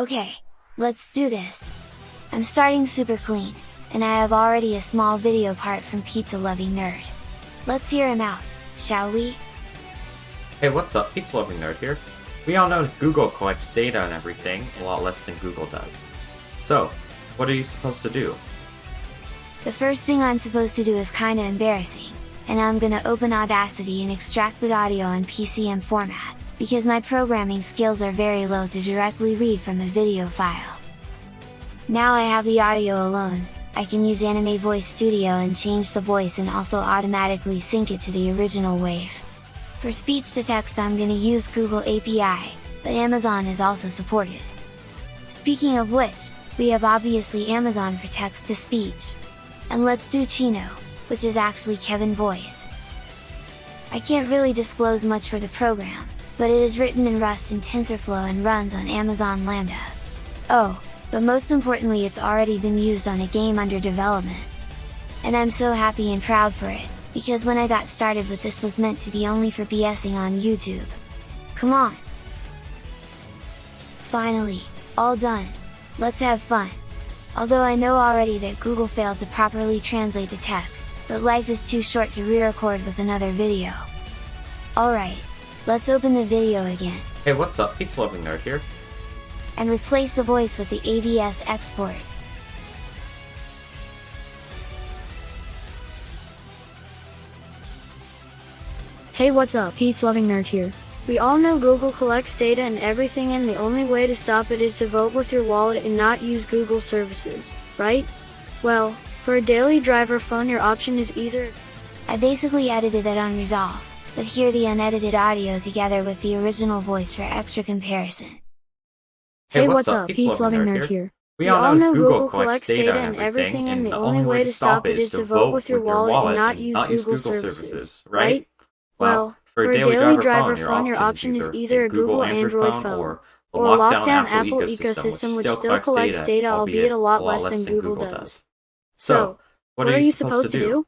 Okay, let's do this! I'm starting super clean, and I have already a small video part from Pizza Loving Nerd. Let's hear him out, shall we? Hey, what's up? Pizza Loving Nerd here. We all know Google collects data and everything, a lot less than Google does. So, what are you supposed to do? The first thing I'm supposed to do is kinda embarrassing, and I'm gonna open Audacity and extract the audio in PCM format, because my programming skills are very low to directly read from a video file. Now I have the audio alone, I can use Anime Voice Studio and change the voice and also automatically sync it to the original wave. For speech to text I'm gonna use Google API, but Amazon is also supported. Speaking of which, we have obviously Amazon for text to speech. And let's do Chino, which is actually Kevin voice. I can't really disclose much for the program, but it is written in Rust and TensorFlow and runs on Amazon Lambda. Oh, but most importantly it's already been used on a game under development. And I'm so happy and proud for it, because when I got started with this was meant to be only for BSing on YouTube. Come on! Finally, all done! Let's have fun! Although I know already that Google failed to properly translate the text, but life is too short to re-record with another video. Alright, let's open the video again. Hey, what's up? Pizza Loving Nerd here. And replace the voice with the AVS export. Hey what's up, Pete's Loving Nerd here. We all know Google collects data and everything and the only way to stop it is to vote with your wallet and not use Google services, right? Well, for a daily driver phone your option is either I basically edited it on Resolve, but hear the unedited audio together with the original voice for extra comparison. Hey, what's up? Pete's Loving Nerd here. We all know Google collects data and everything, and the only way to stop it is to vote with your wallet and not use Google services, right? Well, for a daily driver phone your option is either a Google Android phone or a lockdown Apple ecosystem which still collects data albeit a lot less than Google does. So, what are you supposed to do?